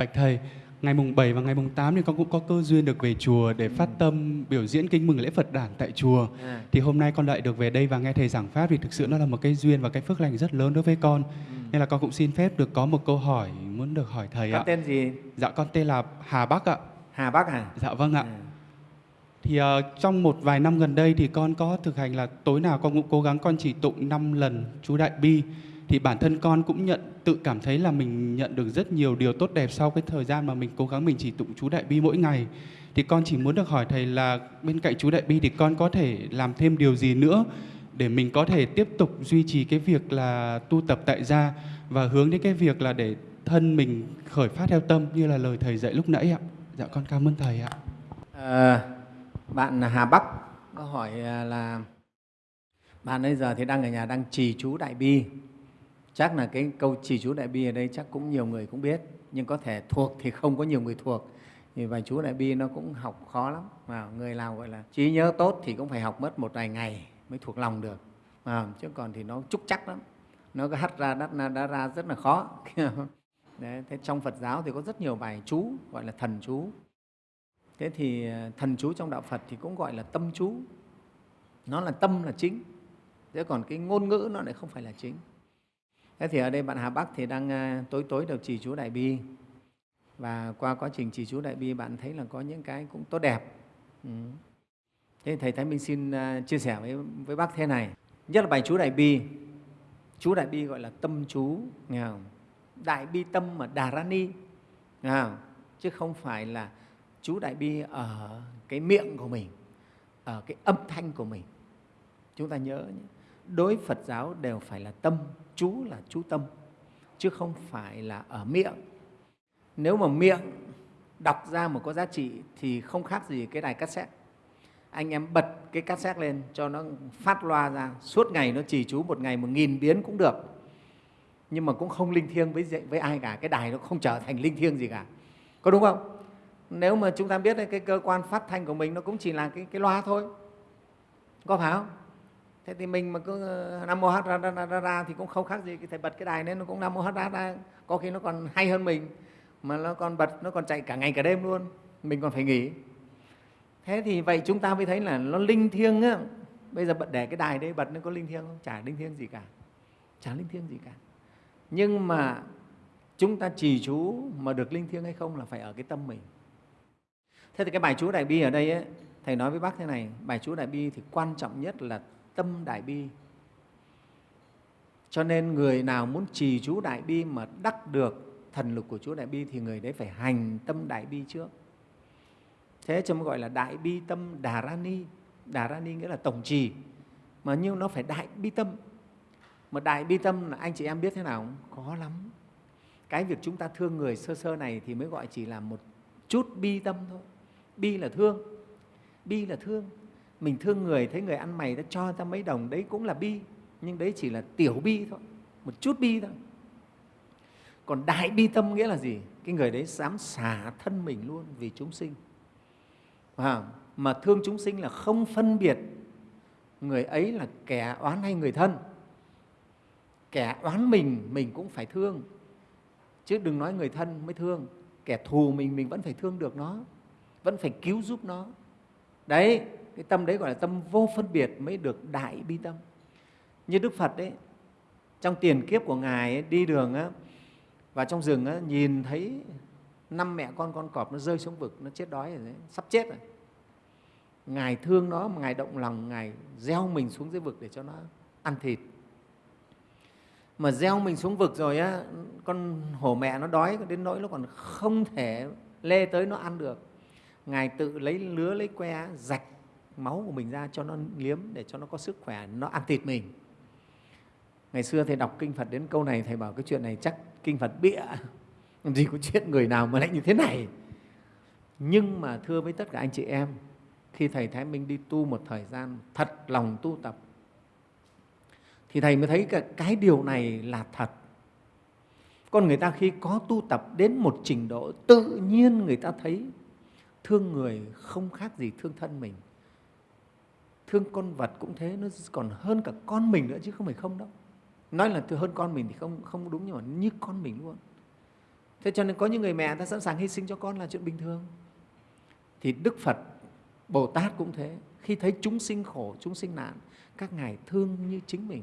Bạch Thầy, ngày mùng 7 và ngày mùng 8 thì con cũng có cơ duyên được về chùa để phát tâm biểu diễn kinh mừng lễ Phật đản tại chùa. À, Thì hôm nay con lại được về đây và nghe thầy giảng pháp thì thực sự nó là một cái duyên và cái phước lành rất lớn đối với con. Nên là con cũng xin phép được có một câu hỏi muốn được hỏi thầy con ạ. tên gì? Dạ con tên là Hà Bắc ạ. Hà Bắc à? Dạ vâng ạ. À. Thì ờ, trong một vài năm gần đây thì con có thực hành là tối nào con cũng cố gắng con chỉ tụng 5 lần chú Đại Bi. Thì bản thân con cũng nhận tự cảm thấy là mình nhận được rất nhiều điều tốt đẹp sau cái thời gian mà mình cố gắng mình chỉ tụng chú Đại Bi mỗi ngày. Thì con chỉ muốn được hỏi thầy là bên cạnh chú Đại Bi thì con có thể làm thêm điều gì nữa để mình có thể tiếp tục duy trì cái việc là tu tập tại gia và hướng đến cái việc là để thân mình khởi phát theo tâm như là lời thầy dạy lúc nãy ạ. Dạ con cảm ơn thầy ạ. À, bạn Hà Bắc có hỏi à, là bạn bây giờ thì đang ở nhà đang trì chú Đại Bi. Chắc là cái câu trì chú Đại Bi ở đây chắc cũng nhiều người cũng biết, nhưng có thể thuộc thì không có nhiều người thuộc. Vì bài chú Đại Bi nó cũng học khó lắm. Mà người nào gọi là trí nhớ tốt thì cũng phải học mất một vài ngày mới thuộc lòng được. À, chứ còn thì nó trúc chắc lắm. Nó cứ hắt ra, đắt ra, đá ra rất là khó. Đấy, thế trong Phật giáo thì có rất nhiều bài chú gọi là thần chú. Thế thì à, thần chú trong đạo Phật thì cũng gọi là tâm chú. Nó là tâm là chính. Thế còn cái ngôn ngữ nó lại không phải là chính. Thế thì ở đây bạn Hà Bắc thì đang à, tối tối được trì chú Đại Bi. Và qua quá trình trì chú Đại Bi bạn thấy là có những cái cũng tốt đẹp. Ừ. Thế Thầy Thái Minh xin à, chia sẻ với, với bác thế này. Nhất là bài chú Đại Bi. Chú Đại Bi gọi là tâm chú. Nghe không? Đại Bi tâm mà Đà Rani. Nghe không? Chứ không phải là chú Đại Bi ở cái miệng của mình, ở cái âm thanh của mình. Chúng ta nhớ nhé. Đối Phật giáo đều phải là tâm, chú là chú tâm, chứ không phải là ở miệng. Nếu mà miệng đọc ra mà có giá trị thì không khác gì cái đài cassette. Anh em bật cái cassette lên cho nó phát loa ra, suốt ngày nó trì chú một ngày một nghìn biến cũng được. Nhưng mà cũng không linh thiêng với, với ai cả, cái đài nó không trở thành linh thiêng gì cả. Có đúng không? Nếu mà chúng ta biết đấy, cái cơ quan phát thanh của mình nó cũng chỉ là cái, cái loa thôi. Có phải không? Thế thì mình mà cứ ờ, Nam Mô Hát Ra, ra, ra, ra, thì cũng không khác gì cái thầy bật cái đài nên nó cũng Nam Mô Hát Ra, ra. Có khi nó còn hay hơn mình mà nó còn bật, nó còn chạy cả ngày cả đêm luôn. Mình còn phải nghỉ. Thế thì vậy chúng ta mới thấy là nó linh thiêng á. Bây giờ bật để cái đài đấy bật nó có linh thiêng không? Chả linh thiêng gì cả. Chả linh thiêng gì cả. Nhưng mà chúng ta trì chú mà được linh thiêng hay không là phải ở cái tâm mình. Thế thì cái bài chú Đại Bi ở đây ấy, Thầy nói với bác thế này, bài chú Đại Bi thì quan trọng nhất là tâm Đại Bi. Cho nên người nào muốn trì chú Đại Bi mà đắc được thần lực của chú Đại Bi thì người đấy phải hành tâm Đại Bi trước. Thế cho mới gọi là Đại Bi tâm Đà Rani. Đà Rani nghĩa là tổng trì, mà nhưng nó phải Đại Bi tâm. Mà Đại Bi tâm là anh chị em biết thế nào không? Có lắm. Cái việc chúng ta thương người sơ sơ này thì mới gọi chỉ là một chút bi tâm thôi. Bi là thương, bi là thương. Mình thương người, thấy người ăn mày, ta cho ta mấy đồng, đấy cũng là bi. Nhưng đấy chỉ là tiểu bi thôi, một chút bi thôi. Còn đại bi tâm nghĩa là gì? Cái người đấy dám xả thân mình luôn vì chúng sinh. À, mà thương chúng sinh là không phân biệt người ấy là kẻ oán hay người thân. Kẻ oán mình, mình cũng phải thương. Chứ đừng nói người thân mới thương. Kẻ thù mình, mình vẫn phải thương được nó vẫn phải cứu giúp nó. Đấy, cái tâm đấy gọi là tâm vô phân biệt mới được đại bi tâm. Như Đức Phật đấy, trong tiền kiếp của Ngài ấy, đi đường á, và trong rừng á, nhìn thấy năm mẹ con con cọp nó rơi xuống vực, nó chết đói rồi đấy, sắp chết rồi. Ngài thương nó mà Ngài động lòng, Ngài gieo mình xuống dưới vực để cho nó ăn thịt. Mà gieo mình xuống vực rồi á, con hổ mẹ nó đói đến nỗi nó còn không thể lê tới nó ăn được Ngài tự lấy lứa, lấy que, rạch máu của mình ra cho nó liếm để cho nó có sức khỏe, nó ăn thịt mình. Ngày xưa Thầy đọc Kinh Phật đến câu này, Thầy bảo cái chuyện này chắc Kinh Phật bịa. Làm gì có chuyện người nào mà lại như thế này. Nhưng mà thưa với tất cả anh chị em, khi Thầy Thái Minh đi tu một thời gian, thật lòng tu tập, thì Thầy mới thấy cái, cái điều này là thật. Con người ta khi có tu tập đến một trình độ, tự nhiên người ta thấy thương người không khác gì thương thân mình thương con vật cũng thế, nó còn hơn cả con mình nữa chứ không phải không đâu. Nói là hơn con mình thì không không đúng nhưng mà như con mình luôn. Thế cho nên có những người mẹ ta sẵn sàng hy sinh cho con là chuyện bình thường. Thì đức phật, bồ tát cũng thế. Khi thấy chúng sinh khổ, chúng sinh nạn, các ngài thương như chính mình.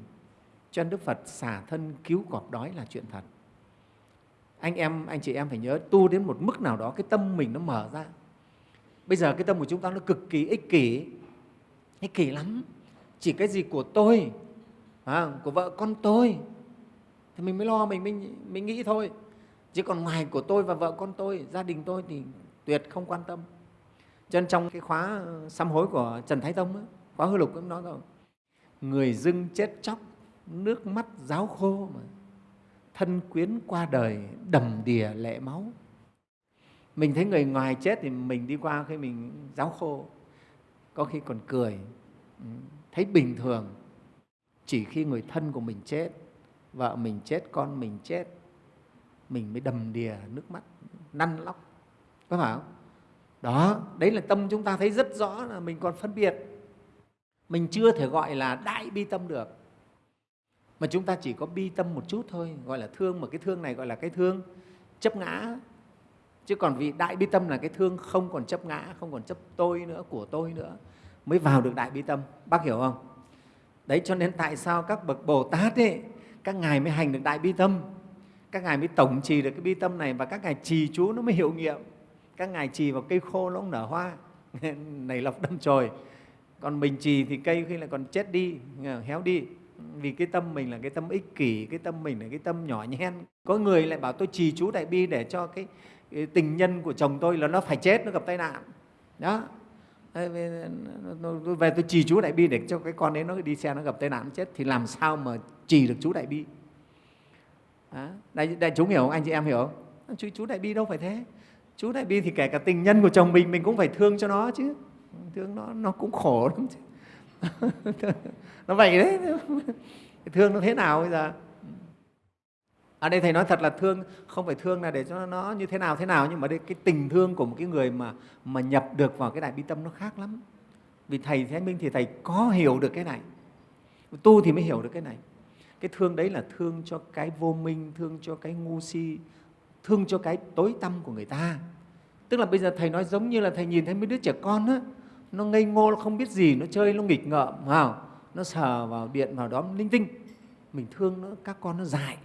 Cho nên đức phật xả thân cứu cọp đói là chuyện thật. Anh em, anh chị em phải nhớ, tu đến một mức nào đó cái tâm mình nó mở ra. Bây giờ cái tâm của chúng ta nó cực kỳ ích kỷ thế kỳ lắm. Chỉ cái gì của tôi à, của vợ con tôi. Thì mình mới lo mình mình mình nghĩ thôi. Chứ còn ngoài của tôi và vợ con tôi gia đình tôi thì tuyệt không quan tâm. Cho nên trong cái khóa ờ, sám hối của trần thái tông ấy, khóa hư lục cũng nói rồi. Người dưng chết chóc nước mắt ráo khô mà. Thân quyến qua đời đầm đìa lệ máu. Mình thấy người ngoài chết thì mình đi qua khi mình ráo khô có khi còn cười. Ừ, thấy bình thường. Chỉ khi người thân của mình chết, vợ mình chết, con mình chết, mình mới đầm đìa nước mắt, năn lóc. Có phải không? Đó, đấy là tâm chúng ta thấy rất rõ là mình còn phân biệt. Mình chưa thể gọi là đại bi tâm được. Mà chúng ta chỉ có bi tâm một chút thôi, gọi là thương, mà cái thương này gọi là cái thương chấp ngã chứ còn vì đại bi tâm là cái thương không còn chấp ngã không còn chấp tôi nữa của tôi nữa mới vào được đại bi tâm. Bác hiểu không? Đấy cho nên tại sao các bậc bồ tát ấy các ngài mới hành được đại bi tâm? Các ngài mới tổng trì được cái bi tâm này và các ngài trì chú nó mới hiệu nghiệm. Các ngài trì vào cây khô nó cũng nở hoa. Nảy lọc đâm chồi. Còn mình trì thì cây khi lại còn chết đi héo đi. Vì cái tâm mình là cái tâm ích kỷ cái tâm mình là cái tâm nhỏ nhen. Có người lại bảo tôi trì chú đại bi để cho cái, cái tình nhân của chồng tôi là nó phải chết nó gặp tai nạn. Đó về tôi trì chú đại bi để cho cái con đấy nó đi xe nó gặp tai nạn nó chết thì làm sao mà trì được chú đại bi? Đó. đại, đại chúng hiểu không? Anh chị em hiểu không? Chú, chú đại bi đâu phải thế. Chú đại bi thì kể cả tình nhân của chồng mình mình cũng phải thương cho nó chứ. Thương nó nó cũng khổ lắm chứ. Nó vậy đấy. Thương nó thế nào bây giờ? Ở đây thầy nói thật là thương, không phải thương là để cho nó như thế nào thế nào, nhưng mà đây cái tình thương của một cái người mà mà nhập được vào cái đại bi tâm nó khác lắm. Vì thầy thế minh thì thầy có hiểu được cái này. Tu thì mới hiểu được cái này. Cái thương đấy là thương cho cái vô minh, thương cho cái ngu si, thương cho cái tối tâm của người ta. Tức là bây giờ thầy nói giống như là thầy nhìn thấy mấy đứa trẻ con á, nó ngây ngô, nó không biết gì, nó chơi, nó nghịch ngợm vào nó sờ vào, điện vào đó linh tinh. Mình thương nó, các con nó dại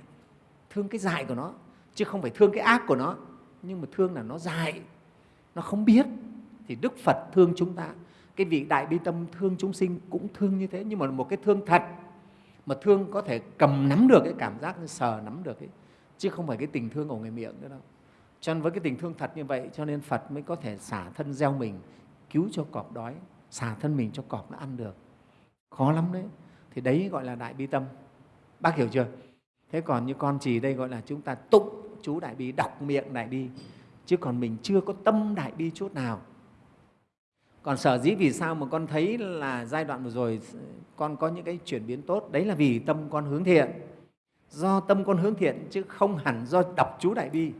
thương cái dại của nó, chứ không phải thương cái ác của nó. Nhưng mà thương là nó dại, nó không biết. Thì đức phật thương chúng ta. Cái vị đại bi tâm thương chúng sinh cũng thương như thế. Nhưng mà một cái thương thật mà thương có thể cầm nắm được cái cảm giác sờ nắm được ấy, chứ không phải cái tình thương của người miệng nữa đâu. Cho nên với cái tình thương thật như vậy, cho nên phật mới có thể xả thân gieo mình, cứu cho cọp đói, xả thân mình cho cọp nó ăn được. Khó lắm đấy. Thì đấy gọi là đại bi tâm. Bác hiểu chưa? Thế còn như con chỉ đây gọi là chúng ta tụng chú đại bi, đọc miệng đại bi, chứ còn mình chưa có tâm đại bi chút nào. Còn sở dĩ vì sao mà con thấy là giai đoạn vừa rồi con có những cái chuyển biến tốt, đấy là vì tâm con hướng thiện. Do tâm con hướng thiện chứ không hẳn do đọc chú đại bi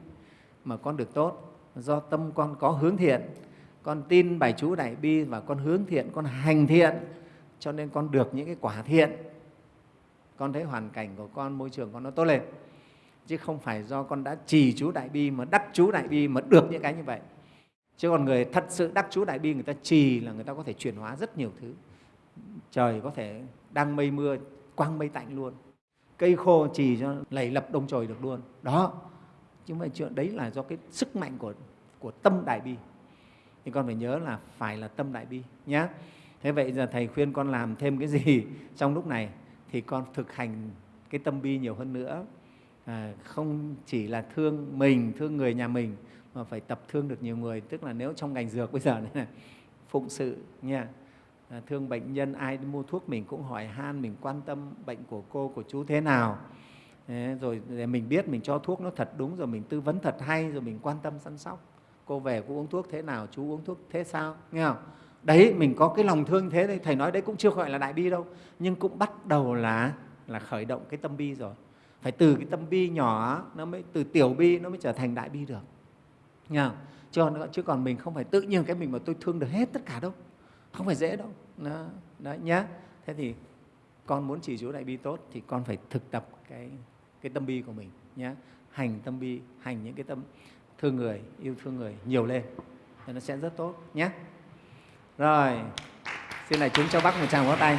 mà con được tốt. Do tâm con có hướng thiện, con tin bài chú đại bi và con hướng thiện, con hành thiện, cho nên con được những cái quả thiện con thấy hoàn cảnh của con, môi trường con nó tốt lên. Chứ không phải do con đã trì chú đại bi mà đắc chú đại bi mà được những cái như vậy. Chứ còn người thật sự đắc chú đại bi, người ta trì là người ta có thể chuyển hóa rất nhiều thứ. Trời có thể đang mây mưa, quang mây tạnh luôn. Cây khô trì cho lầy lập đông trời được luôn. Đó. Chứ mà chuyện đấy là do cái sức mạnh của của tâm đại bi. Thì con phải nhớ là phải là tâm đại bi nhé thế vậy giờ thầy khuyên con làm thêm cái gì trong lúc này? Thì con thực hành cái tâm bi nhiều hơn nữa. À, không chỉ là thương mình thương người nhà mình mà phải tập thương được nhiều người. Tức là nếu trong ngành dược bây giờ này, phụng sự nha. À, thương bệnh nhân ai mua thuốc mình cũng hỏi han mình quan tâm bệnh của cô của chú thế nào. Rồi để mình biết mình cho thuốc nó thật đúng rồi mình tư vấn thật hay rồi mình quan tâm săn sóc. Cô về cô uống thuốc thế nào chú uống thuốc thế sao nghe không? Đấy mình có cái lòng thương thế đấy. Thầy nói đấy cũng chưa gọi là đại bi đâu nhưng cũng bắt đầu là là khởi động cái tâm bi rồi. Phải từ cái tâm bi nhỏ nó mới từ tiểu bi nó mới trở thành đại bi được. Nha chứ còn, chứ còn mình không phải tự nhiên cái mình mà tôi thương được hết tất cả đâu. Không phải dễ đâu. Đó, đó nhá. Thế thì con muốn chỉ chú đại bi tốt thì con phải thực tập cái cái tâm bi của mình nhé hành tâm bi hành những cái tâm thương người yêu thương người nhiều lên. Thì nó sẽ rất tốt nhé rồi xin lại chúng cho bác một tràng vỗ tay.